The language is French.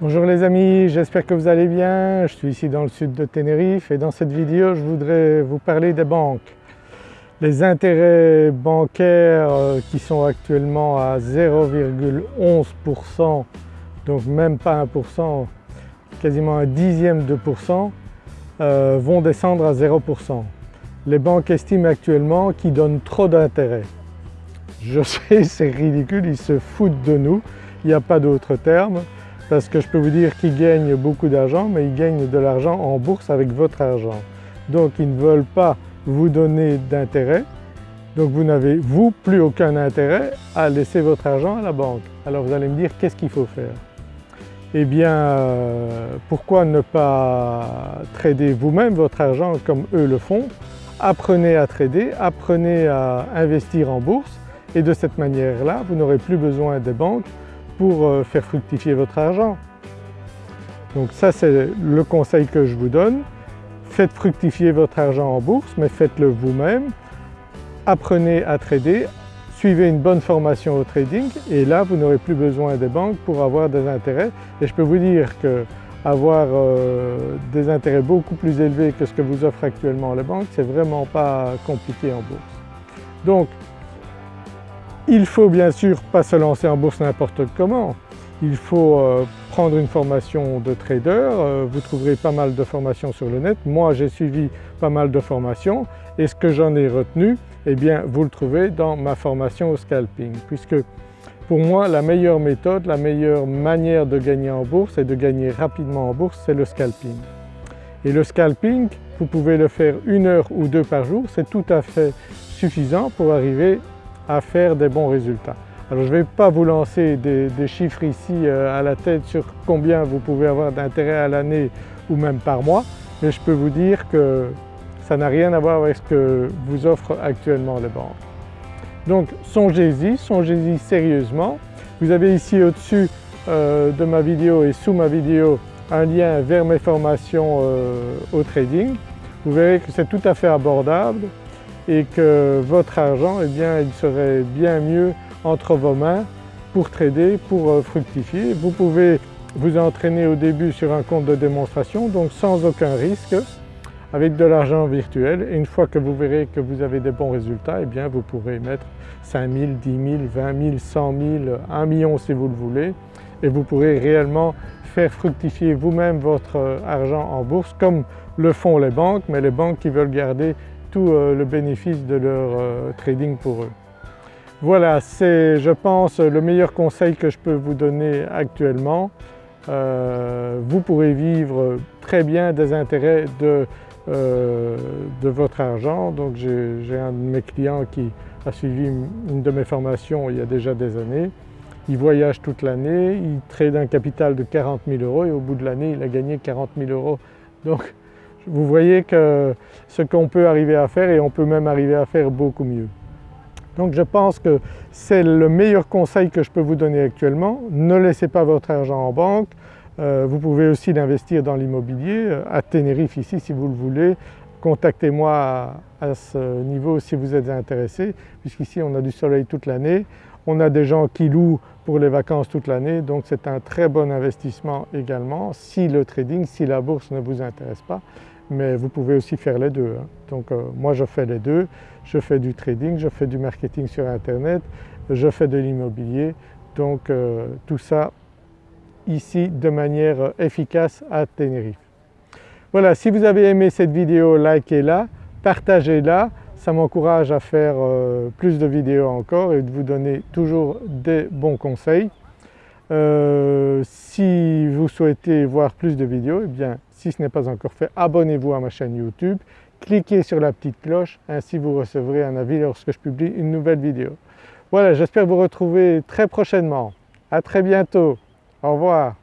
Bonjour les amis, j'espère que vous allez bien. Je suis ici dans le sud de Tenerife et dans cette vidéo je voudrais vous parler des banques. Les intérêts bancaires euh, qui sont actuellement à 0,11% donc même pas 1%, quasiment un dixième de pourcent euh, vont descendre à 0%. Les banques estiment actuellement qu'ils donnent trop d'intérêts. Je sais c'est ridicule, ils se foutent de nous, il n'y a pas d'autre terme parce que je peux vous dire qu'ils gagnent beaucoup d'argent mais ils gagnent de l'argent en bourse avec votre argent. Donc ils ne veulent pas vous donner d'intérêt donc vous n'avez vous plus aucun intérêt à laisser votre argent à la banque. Alors vous allez me dire qu'est-ce qu'il faut faire? Eh bien euh, pourquoi ne pas trader vous-même votre argent comme eux le font? Apprenez à trader, apprenez à investir en bourse et de cette manière-là vous n'aurez plus besoin des banques pour euh, faire fructifier votre argent. Donc ça c'est le conseil que je vous donne. Faites fructifier votre argent en bourse mais faites-le vous-même. Apprenez à trader, suivez une bonne formation au trading et là vous n'aurez plus besoin des banques pour avoir des intérêts et je peux vous dire que avoir euh, des intérêts beaucoup plus élevés que ce que vous offrent actuellement les banques, c'est vraiment pas compliqué en bourse. Donc il faut bien sûr pas se lancer en bourse n'importe comment, il faut euh, prendre une formation de trader, euh, vous trouverez pas mal de formations sur le net. Moi j'ai suivi pas mal de formations. Et ce que j'en ai retenu, eh bien vous le trouvez dans ma formation au scalping. Puisque pour moi la meilleure méthode, la meilleure manière de gagner en bourse et de gagner rapidement en bourse c'est le scalping. Et le scalping, vous pouvez le faire une heure ou deux par jour, c'est tout à fait suffisant pour arriver à faire des bons résultats. Alors je ne vais pas vous lancer des, chiffres ici euh, à la tête sur combien vous pouvez avoir d'intérêt à l'année ou même par mois, mais je peux vous dire que ça n'a rien à voir avec ce que vous offrent actuellement les banques. Donc songez-y, songez-y sérieusement. Vous avez ici au-dessus euh, de ma vidéo et sous ma vidéo un lien vers mes formations euh, au trading. Vous verrez que c'est tout à fait abordable et que votre argent, eh bien, il serait bien mieux entre vos mains pour trader, pour euh, fructifier. Vous pouvez vous entraîner au début sur un compte de démonstration donc sans aucun risque avec de l'argent virtuel. Et une fois que vous verrez que vous avez des bons résultats, eh bien vous pourrez mettre 5 000, 10 000, 20 000, 100 000, 1 million si vous le voulez. Et vous pourrez réellement faire fructifier vous-même votre euh, argent en bourse comme le font les banques. Mais les banques qui veulent garder euh, le bénéfice de leur euh, trading pour eux. Voilà, c'est je pense le meilleur conseil que je peux vous donner actuellement. Euh, vous pourrez vivre très bien des intérêts de, de votre argent. Donc j'ai un de mes clients qui a suivi une de mes formations il y a déjà des années. Il voyage toute l'année, il trade un capital de 40 000 euros et au bout de l'année il a gagné 40 000 euros. Donc vous voyez que ce qu'on peut arriver à faire et on peut même arriver à faire beaucoup mieux. Donc je pense que c'est le meilleur conseil que je peux vous donner actuellement. Ne laissez pas votre argent en banque. Euh, vous pouvez aussi l'investir dans l'immobilier, euh, à Tenerife ici si vous le voulez. Contactez-moi à, ce niveau si vous êtes intéressé puisqu'ici on a du soleil toute l'année. On a des gens qui louent pour les vacances toute l'année donc c'est un très bon investissement également si le trading, si la bourse ne vous intéresse pas mais vous pouvez aussi faire les deux. Hein. Donc euh, moi je fais les deux, je fais du trading, je fais du marketing sur internet, je fais de l'immobilier, donc euh, tout ça ici de manière efficace à Tenerife. Voilà, si vous avez aimé cette vidéo, likez-la, partagez-la, ça m'encourage à faire euh, plus de vidéos encore et de vous donner toujours des bons conseils. Si vous souhaitez voir plus de vidéos, eh bien si ce n'est pas encore fait, abonnez-vous à ma chaîne YouTube, cliquez sur la petite cloche, ainsi vous recevrez un avis lorsque je publie une nouvelle vidéo. Voilà, j'espère vous retrouver très prochainement. À très bientôt. Au revoir.